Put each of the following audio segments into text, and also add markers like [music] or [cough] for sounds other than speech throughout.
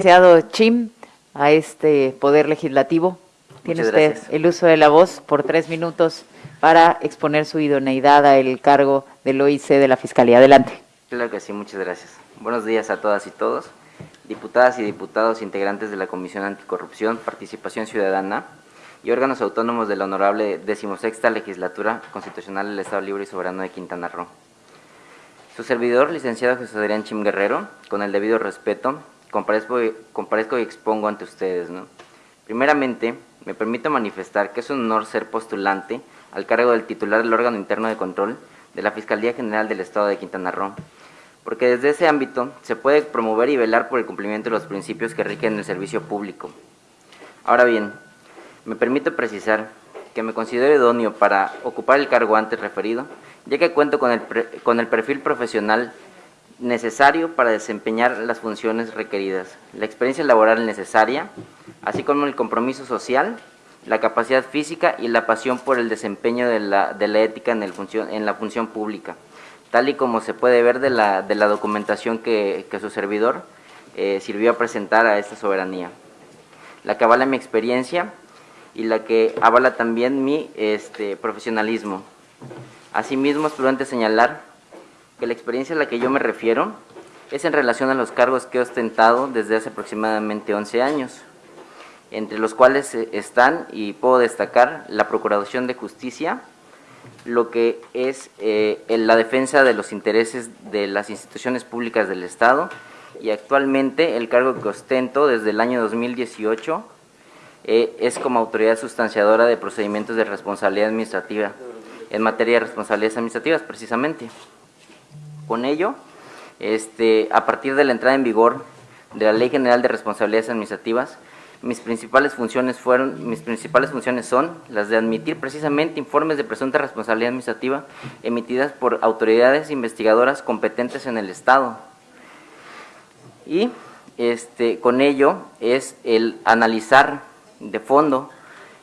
licenciado Chim a este Poder Legislativo. Tiene Muchas usted gracias. el uso de la voz por tres minutos para exponer su idoneidad al cargo del OIC de la Fiscalía. Adelante. Claro que sí, muchas gracias. Buenos días a todas y todos, diputadas y diputados integrantes de la Comisión Anticorrupción, Participación Ciudadana y órganos autónomos de la honorable decimosexta Legislatura Constitucional del Estado Libre y Soberano de Quintana Roo. Su servidor, licenciado José Adrián Chim Guerrero, con el debido respeto, comparezco, comparezco y expongo ante ustedes. ¿no? Primeramente, me permito manifestar que es un honor ser postulante al cargo del titular del órgano interno de control de la Fiscalía General del Estado de Quintana Roo, porque desde ese ámbito se puede promover y velar por el cumplimiento de los principios que rigen el servicio público. Ahora bien, me permito precisar que me considero idóneo para ocupar el cargo antes referido, ya que cuento con el, con el perfil profesional necesario para desempeñar las funciones requeridas, la experiencia laboral necesaria, así como el compromiso social, la capacidad física y la pasión por el desempeño de la, de la ética en, el función, en la función pública, tal y como se puede ver de la, de la documentación que, que su servidor eh, sirvió a presentar a esta soberanía. La que avala mi experiencia y la que avala también mi este, profesionalismo. Asimismo, es prudente señalar que la experiencia a la que yo me refiero es en relación a los cargos que he ostentado desde hace aproximadamente 11 años, entre los cuales eh, están, y puedo destacar, la Procuración de Justicia, lo que es eh, la defensa de los intereses de las instituciones públicas del Estado y actualmente el cargo que ostento desde el año 2018 eh, es como autoridad sustanciadora de procedimientos de responsabilidad administrativa en materia de responsabilidades administrativas precisamente. Con ello, este, a partir de la entrada en vigor de la Ley General de Responsabilidades Administrativas, mis principales funciones fueron, mis principales funciones son las de admitir precisamente informes de presunta responsabilidad administrativa emitidas por autoridades investigadoras competentes en el Estado. Y este, con ello es el analizar de fondo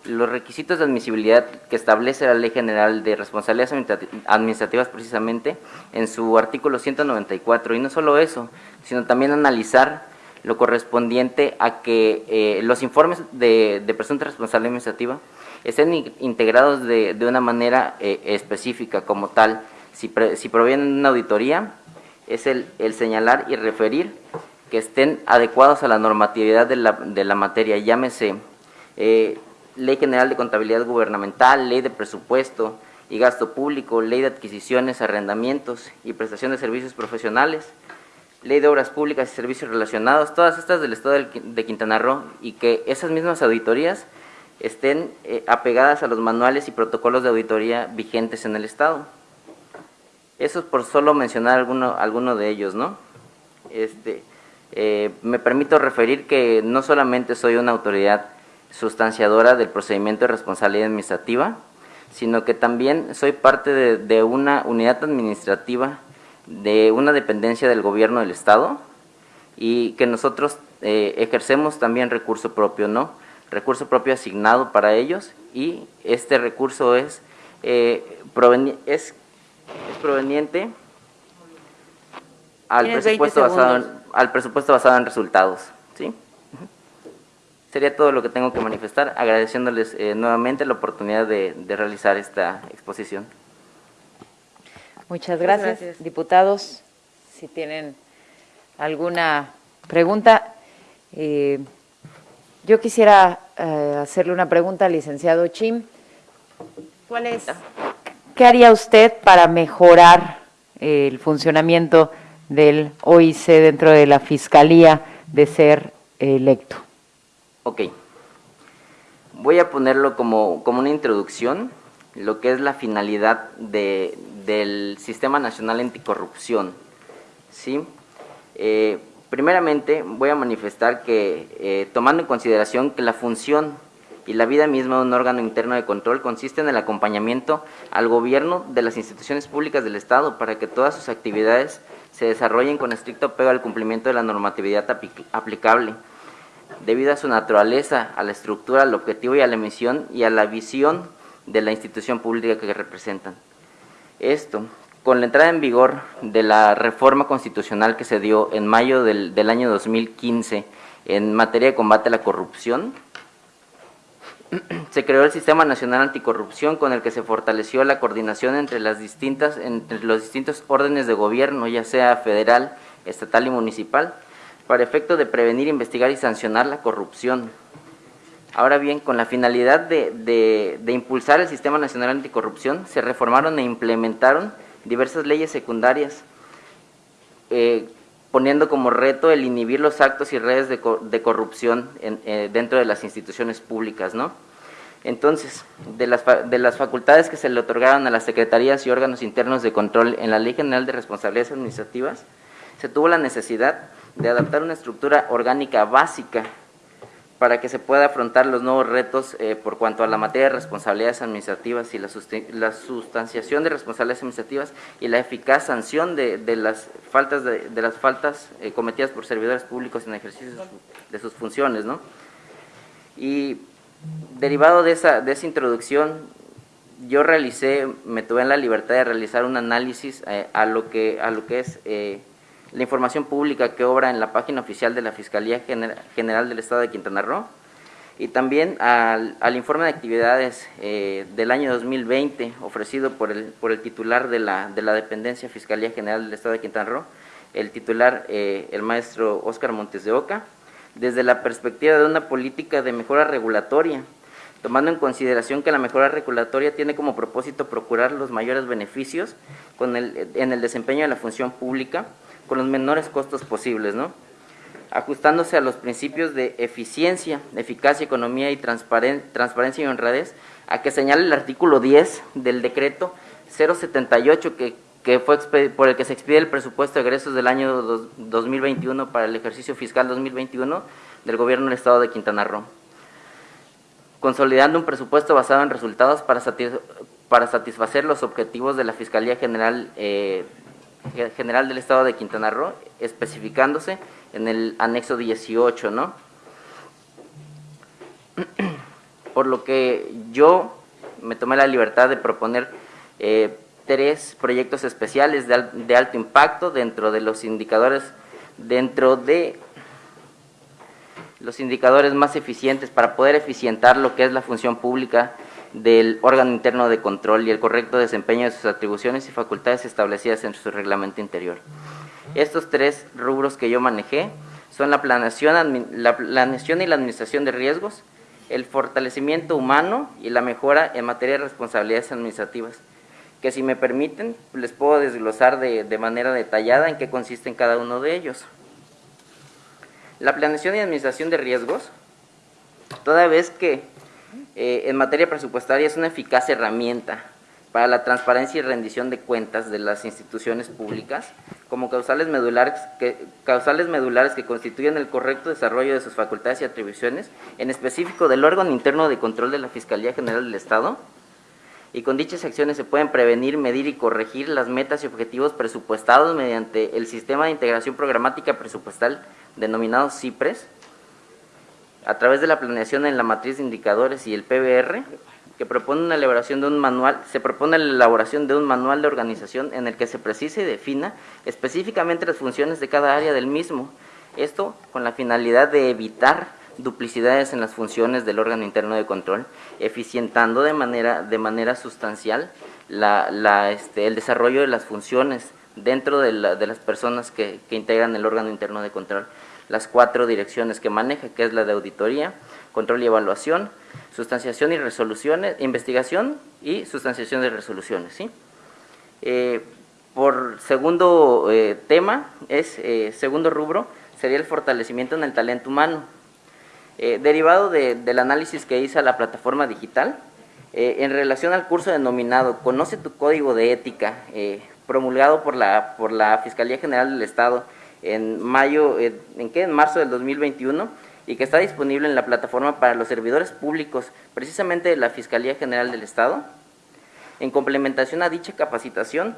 los requisitos de admisibilidad que establece la Ley General de Responsabilidades Administrati- Administrativas precisamente en su artículo 194. Y no solo eso, sino también analizar lo correspondiente a que eh, los informes de, de presunta responsabilidad administrativa estén in- integrados de, de una manera eh, específica como tal. Si, si provienen de una auditoría, es el, el señalar y referir que estén adecuados a la normatividad de la, de la materia, llámese eh, Ley General de Contabilidad Gubernamental, Ley de Presupuesto y Gasto Público, Ley de Adquisiciones, Arrendamientos y Prestación de Servicios Profesionales, Ley de Obras Públicas y Servicios Relacionados, todas estas del Estado de Quintana Roo y que esas mismas auditorías estén eh, apegadas a los manuales y protocolos de auditoría vigentes en el Estado. Eso es por solo mencionar alguno, alguno de ellos, ¿no? Este, eh, me permito referir que no solamente soy una autoridad sustanciadora del procedimiento de responsabilidad administrativa, sino que también soy parte de, de una unidad administrativa de una dependencia del gobierno del Estado y que nosotros eh, ejercemos también recurso propio, ¿no? Recurso propio asignado para ellos y este recurso es, eh, proveni- es, es proveniente al Tienes 20 presupuesto, basado en, al presupuesto basado en resultados, ¿sí? Sería todo lo que tengo que manifestar, agradeciéndoles eh, nuevamente la oportunidad de, de realizar esta exposición. Muchas gracias. Diputados, si tienen alguna pregunta. eh, yo quisiera eh, hacerle una pregunta al licenciado Chim. ¿Cuál es? ¿Qué haría usted para mejorar el funcionamiento del OIC dentro de la Fiscalía de ser electo? Ok. Voy a ponerlo como, como una introducción, lo que es la finalidad de, del Sistema Nacional Anticorrupción. ¿sí? Eh, primeramente, voy a manifestar que, eh, tomando en consideración que la función y la vida misma de un órgano interno de control consiste en el acompañamiento al gobierno de las instituciones públicas del Estado para que todas sus actividades se desarrollen con estricto apego al cumplimiento de la normatividad apli- aplicable debido a su naturaleza, a la estructura, al objetivo y a la misión y a la visión de la institución pública que representan. Esto, con la entrada en vigor de la reforma constitucional que se dio en mayo del, año 2015 en materia de combate a la corrupción. Se creó el Sistema Nacional Anticorrupción con el que se fortaleció la coordinación entre los distintos órdenes de gobierno, ya sea federal, estatal y municipal, para efecto de prevenir, investigar y sancionar la corrupción. Ahora bien, con la finalidad de, impulsar el Sistema Nacional Anticorrupción, se reformaron e implementaron diversas leyes secundarias, eh, poniendo como reto el inhibir los actos y redes de, corrupción eh, dentro de las instituciones públicas, ¿no? Entonces, de las, de las facultades que se le otorgaron a las secretarías y órganos internos de control en la Ley General de Responsabilidades Administrativas, se tuvo la necesidad de adaptar una estructura orgánica básica para que se pueda afrontar los nuevos retos eh, por cuanto a la materia de responsabilidades administrativas y la, sustanciación de responsabilidades administrativas y la eficaz sanción de, las faltas, de, las faltas eh, cometidas por servidores públicos en ejercicio de sus funciones. ¿no? Y derivado de esa, de esa introducción, yo realicé, me tuve en la libertad de realizar un análisis eh, a, lo que, a lo que es la información pública que obra en la página oficial de la Fiscalía General del Estado de Quintana Roo y también al, informe de actividades eh, del año 2020 ofrecido por el, por el titular de la, de la dependencia Fiscalía General del Estado de Quintana Roo, el titular, eh, el maestro Óscar Montes de Oca, desde la perspectiva de una política de mejora regulatoria, tomando en consideración que la mejora regulatoria tiene como propósito procurar los mayores beneficios con el, en el desempeño de la función pública, con los menores costos posibles, ¿no? ajustándose a los principios de eficiencia, eficacia, economía y transparencia y honradez, a que señala el artículo 10 del decreto 078 que, que fue por el que se expide el presupuesto de egresos del año 2021 para el ejercicio fiscal 2021 del gobierno del estado de Quintana Roo, consolidando un presupuesto basado en resultados para, satisfacer los objetivos de la Fiscalía General eh, General del Estado de Quintana Roo, especificándose en el anexo 18, ¿no? [clears throat] Por lo que yo me tomé la libertad de proponer eh, tres proyectos especiales de, de, alto impacto dentro de los indicadores, dentro de los indicadores más eficientes para poder eficientar lo que es la función pública del órgano interno de control y el correcto desempeño de sus atribuciones y facultades establecidas en su reglamento interior. Estos tres rubros que yo manejé son la planeación, la planeación y la administración de riesgos, el fortalecimiento humano y la mejora en materia de responsabilidades administrativas, que si me permiten les puedo desglosar de, de manera detallada en qué consisten cada uno de ellos. La planeación y administración de riesgos, toda vez que eh, en materia presupuestaria es una eficaz herramienta para la transparencia y rendición de cuentas de las instituciones públicas como causales medulares que, causales medulares que constituyen el correcto desarrollo de sus facultades y atribuciones, en específico del órgano interno de control de la Fiscalía General del Estado, y con dichas acciones se pueden prevenir, medir y corregir las metas y objetivos presupuestados mediante el Sistema de Integración Programática Presupuestal denominado CIPRES, a través de la planeación en la matriz de indicadores y el PBR, que propone una elaboración de un manual, se propone la elaboración de un manual de organización en el que se precise y defina específicamente las funciones de cada área del mismo. Esto con la finalidad de evitar duplicidades en las funciones del órgano interno de control, eficientando de manera, de manera sustancial la, este, el desarrollo de las funciones dentro de, de las personas que integran el órgano interno de control las cuatro direcciones que maneja, que es la de auditoría, control y evaluación, sustanciación y resoluciones, investigación y sustanciación de resoluciones. ¿sí? Eh, por segundo eh, tema, es eh, segundo rubro, sería el fortalecimiento en el talento humano. derivado del análisis que hizo la plataforma digital, en relación al curso denominado Conoce tu código de ética, promulgado por la, por la Fiscalía General del Estado, en mayo, ¿en qué? En marzo del 2021 y que está disponible en la plataforma para los servidores públicos, precisamente de la Fiscalía General del Estado. En complementación a dicha capacitación,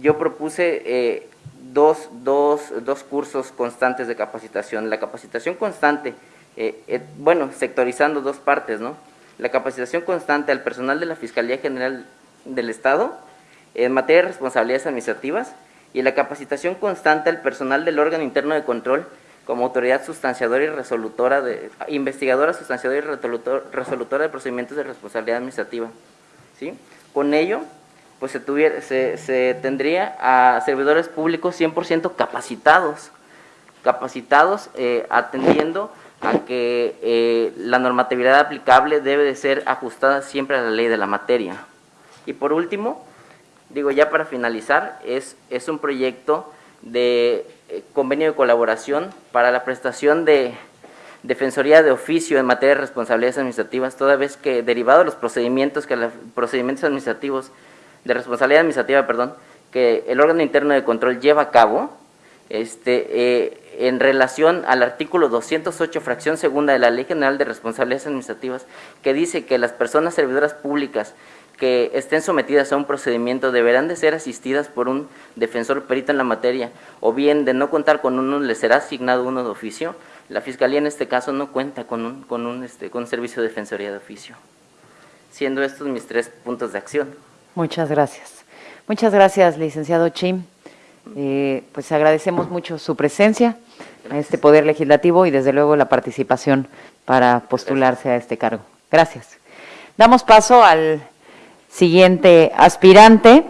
yo propuse eh, dos, dos, dos, cursos constantes de capacitación. La capacitación constante, eh, eh, bueno, sectorizando dos partes, ¿no? La capacitación constante al personal de la Fiscalía General del Estado en materia de responsabilidades administrativas y la capacitación constante al personal del órgano interno de control como autoridad sustanciadora y resolutora de, investigadora, sustanciadora y resolutor- resolutora de procedimientos de responsabilidad administrativa. ¿sí? Con ello, pues se, tuviera, se, se tendría a servidores públicos 100% capacitados, capacitados eh, atendiendo a que eh, la normatividad aplicable debe de ser ajustada siempre a la ley de la materia. Y por último, digo ya para finalizar, es, es un proyecto de eh, convenio de colaboración para la prestación de defensoría de oficio en materia de responsabilidades administrativas, toda vez que derivado de los procedimientos que procedimientos administrativos de responsabilidad administrativa, perdón, que el órgano interno de control lleva a cabo, este, eh, en relación al artículo 208, fracción segunda de la Ley General de Responsabilidades Administrativas, que dice que las personas servidoras públicas que estén sometidas a un procedimiento deberán de ser asistidas por un defensor perito en la materia, o bien de no contar con uno, les será asignado uno de oficio. La Fiscalía en este caso no cuenta con un, con un, este, con un servicio de defensoría de oficio. Siendo estos mis tres puntos de acción. Muchas gracias. Muchas gracias, licenciado Chim. Eh, pues agradecemos mucho su presencia a este Poder Legislativo y desde luego la participación para postularse a este cargo. Gracias. Damos paso al siguiente aspirante.